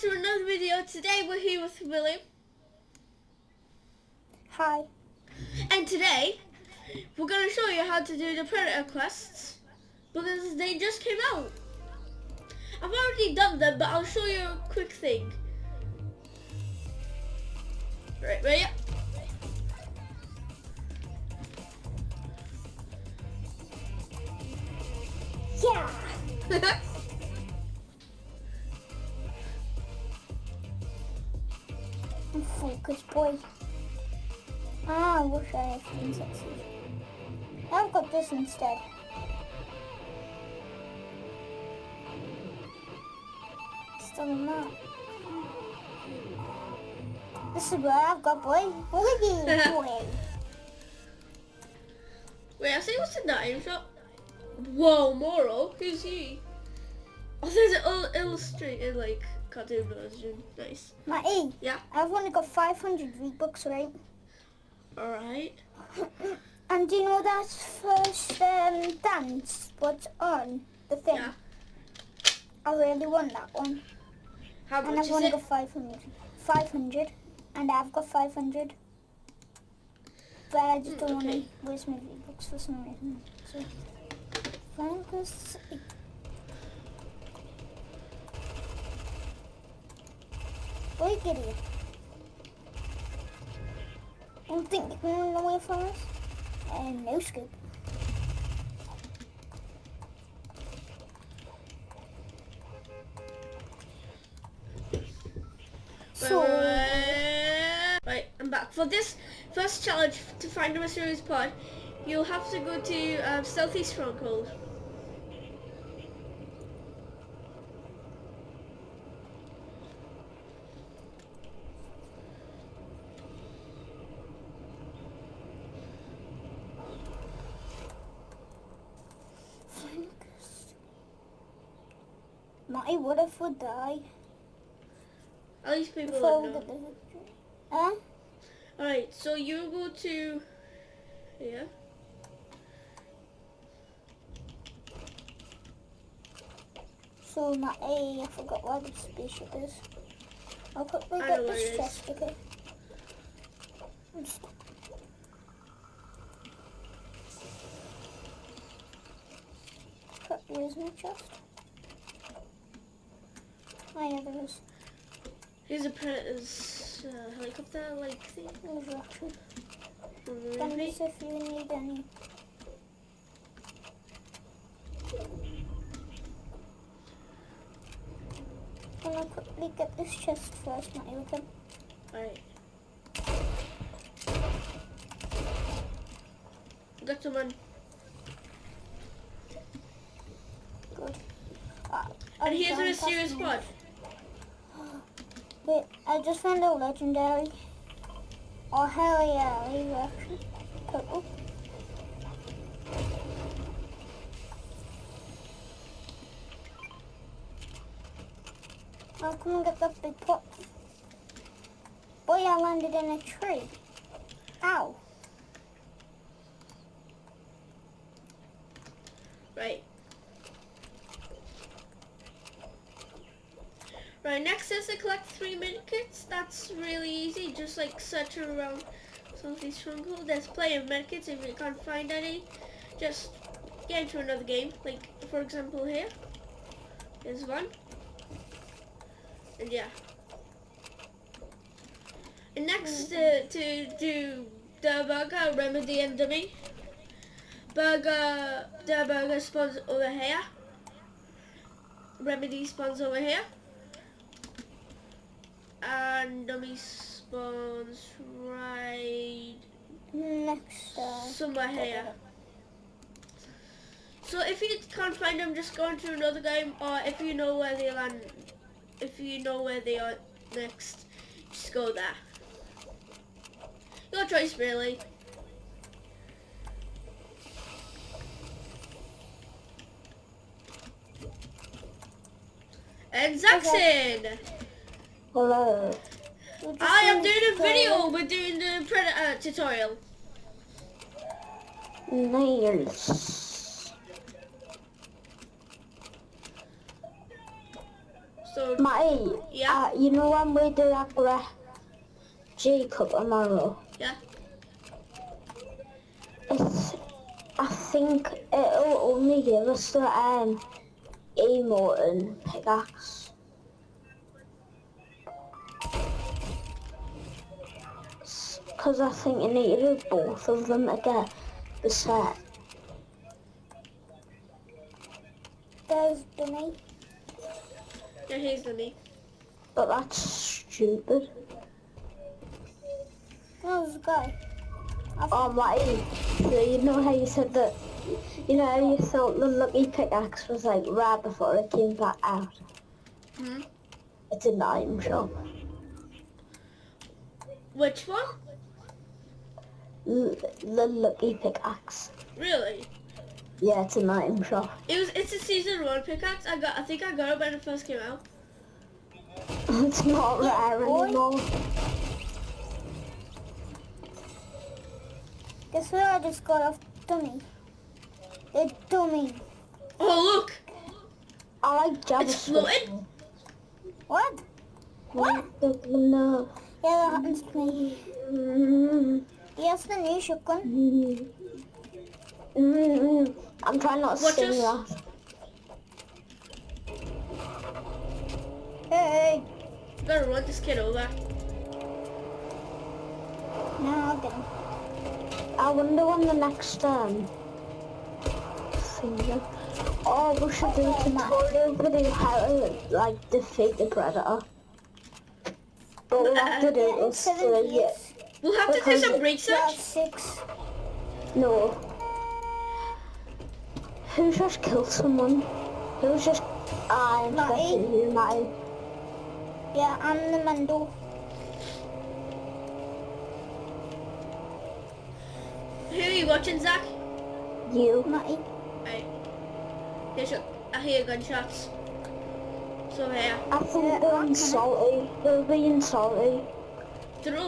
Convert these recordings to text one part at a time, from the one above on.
to another video. Today we're here with William. Hi. And today we're going to show you how to do the Predator quests because they just came out. I've already done them, but I'll show you a quick thing. Right, ready? Yeah. boy. Ah, I wish I had been sexy. I've got this instead. Still not. This is what I've got, boy. You, boy. Wait, I see what's in that aim shot. Whoa, Moro? Who's he? Oh, there's an il- illustrated, like, cartoon version. Nice. Matty, Yeah. I've only got 500 V-Bucks, right? Alright. And do you know that first um, dance? What's on the thing? Yeah. I really want that one. How And much I've is only it? got 500. 500. And I've got 500. But I just don't want to waste my V-Bucks for some reason. So, focus. Wait, Gideon. Don't think you can run away from us? And no scoop. So, Right, I'm back. For this first challenge to find a mysterious pod, you'll have to go to um, Stealthy Stronghold. focus. Matty, what if we die? At least people Before we know. the? Huh? Alright, so you go to Yeah? So my I forgot where the spaceship is. I'll quickly get this chest, okay? I'm Where's my chest? There is. Here's a predator's uh, helicopter like thing. There's rocket. Remember Send me? us if you need any. I'm gonna quickly get this chest first, Matty, okay? Alright. Got someone. Good. Uh, And here's a mysterious casting. Wait, I just found a legendary. Oh hell yeah, leave action. Purple. I'll come and get that big pot. Boy, I landed in a tree. Ow. Right. Right, next is to collect three medkits. That's really easy. Just like search around Salty Stronghold. There's plenty of medkits. If you can't find any, just get into another game. Like, for example, here. There's one. And yeah. And next uh, to do the burger, remedy and dummy. Burger, the burger spawns over here. Remedy spawns over here. And dummy spawns right Next, uh, somewhere here. So if you can't find them, just go into another game, or if you know where they land, if you know where they are next, just go there. Your choice, really. And Zaxxon! hello. I am doing a video. We're doing the Predator tutorial. Nice. So Matty, Yeah? uh, you know when we do that Greg G Cup tomorrow? Yeah. It's, I think it'll only give us the um, emote and pickaxe. Because I think you need to do both of them to get the set. There's Dummy. yeah, here's the me. But that's stupid. No, there's a guy. Oh, Matty, so you know how you said that, you know how you thought the lucky pickaxe was like right before it came back out? Hmm. It's in the item shop. Which one? L- the lucky pickaxe. Really? Yeah, it's a the item shop. It was. It's a season one pickaxe. I got. I think I got it when it first came out. it's not rare boy. anymore. Guess where I just got off Dummy? The Dummy. Oh look! I like Java It's floating? What? What? No. Yeah, that happens to me. Mm, Yes, the new shotgun. I'm trying not to Watch sing us. that. Hey, Gotta run this kid over. No, I'll get him. I wonder when the next um thing. Oh, we should do a tutorial video how to like defeat the predator. But we'll have to do Yeah, this seven for a year. years. We'll have to do some research. Six. No. Who just killed someone? Who's just I'm guessing you might Yeah, I'm the Mando. Who are you watching, Zach? you. Matty. Right. Here's your, I hear gunshots. So here. I think Yeah, they're being salty. They're being salty. They're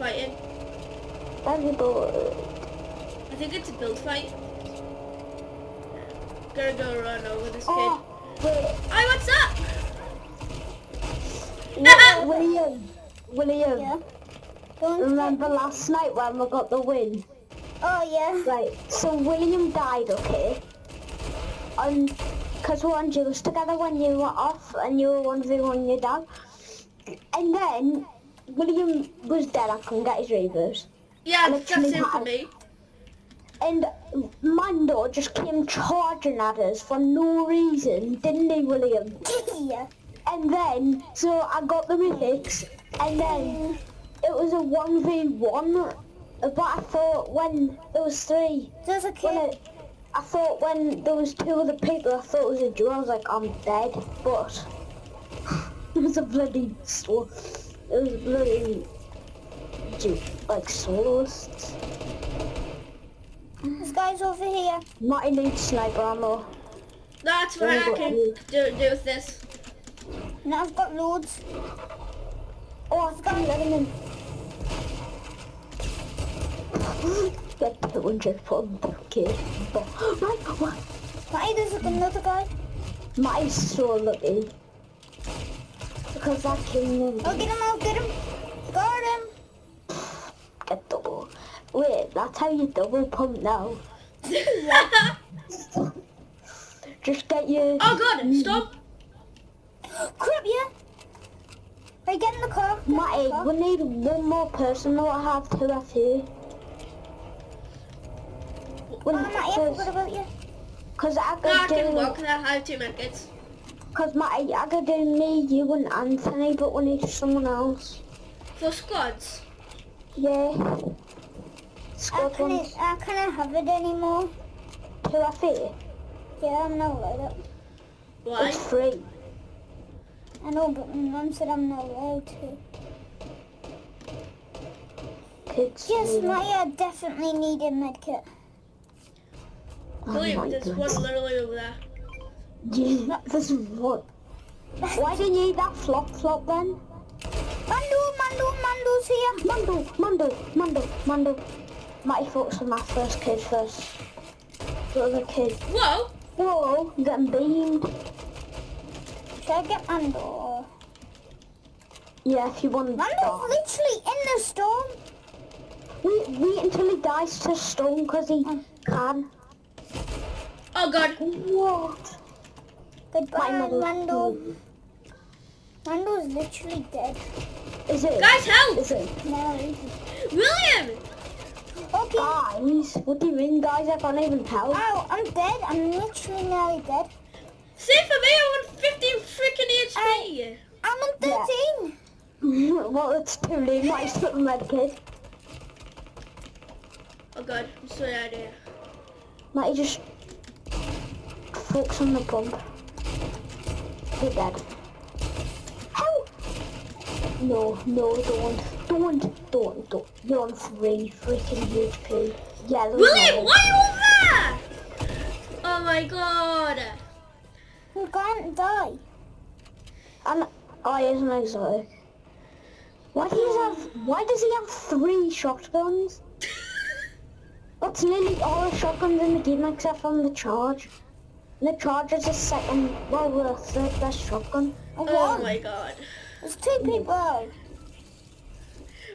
over there fighting. Everybody. Uh, I think it's a build fight. Gotta go run over this oh, kid. Oh, wait. Hey, what's up? Wi- William. William. Yeah. Remember last night when we got the win? Oh, yeah. Right, so William died, okay? And because we were on duels together when you were off and you were 1v1 your dad. And then William was dead, I couldn't get his reavers. Yeah, And that's actually it for me. And Mando just came charging at us for no reason, didn't he, William? yeah. And then, so I got the mythics, and then it was a 1v1. But I thought when there was three, There's a kid. it, I thought when there was two other people, I thought it was a duo. I was like, I'm dead, but it was a bloody store. It was a bloody du- like soloists. This guy's over here. Marty needs sniper ammo. That's what I can do, do with this. Now I've got loads. Oh, I've got him in. Get 200 from the kid. But, right, what? Matty, there's another guy. Marty's so lucky. Because I'll get him, I'll get him. Got him. get double. Wait, that's how you double pump now. Just get your... oh god, stop. Crap, yeah. Right, get in the car. Get in the Matty, we need one more person to have two FU. Oh, Matty, I forgot about you. Because I No, I can do... walk because I have two medkits. Because Matty, I could do me, you and Anthony, but we need someone else. For squads. Yeah. I Squad can't, ones. I can't have it anymore. Two FU. Yeah, I'm not allowed it. Why? It's free. I know, but my mum said I'm not allowed to. Kids. Yes, really- Matty, definitely need a medkit. Oh William, my there's God. one literally over there. Yeah, this is what. Why didn't you eat that flop flop then? Mando, Mando, Mando's here. Mando, Mando, Mando, Mando. Matty focus on my first kid first. The other kid. Whoa! Whoa, getting beamed. Can I get Mando? Yeah, if you want to Mando's start. literally in the storm. Wait, wait until he dies to stone because he oh. can. Oh god. What? Goodbye, My mother- Mando. Mando's literally dead. Is it? Guys, help! Is it? No. William! Okay. Guys, what do you mean, guys? I can't even help. Ow, oh, I'm dead. I'm literally nearly dead. Same for me, I want 15 freaking HP. Uh, I'm on Yeah. 13. well, it's too late. My split med kid. Oh god, I'm so out here. Might just focus on the pump. You're dead. Help! No, no, don't. Don't, don't, don't. You're on three freaking HP. Yellow. William, why are you over there? Oh my god. You can't die. And oh, he is an exotic. Why does he have? Why does he have three shotguns? That's nearly all the shotguns in the game except from the charge. And the charge is the second, well, the third best shotgun. Oh, Oh my god. There's two people.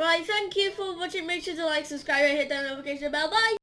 Right, thank you for watching. Make sure to like, subscribe, and hit that notification bell. Bye.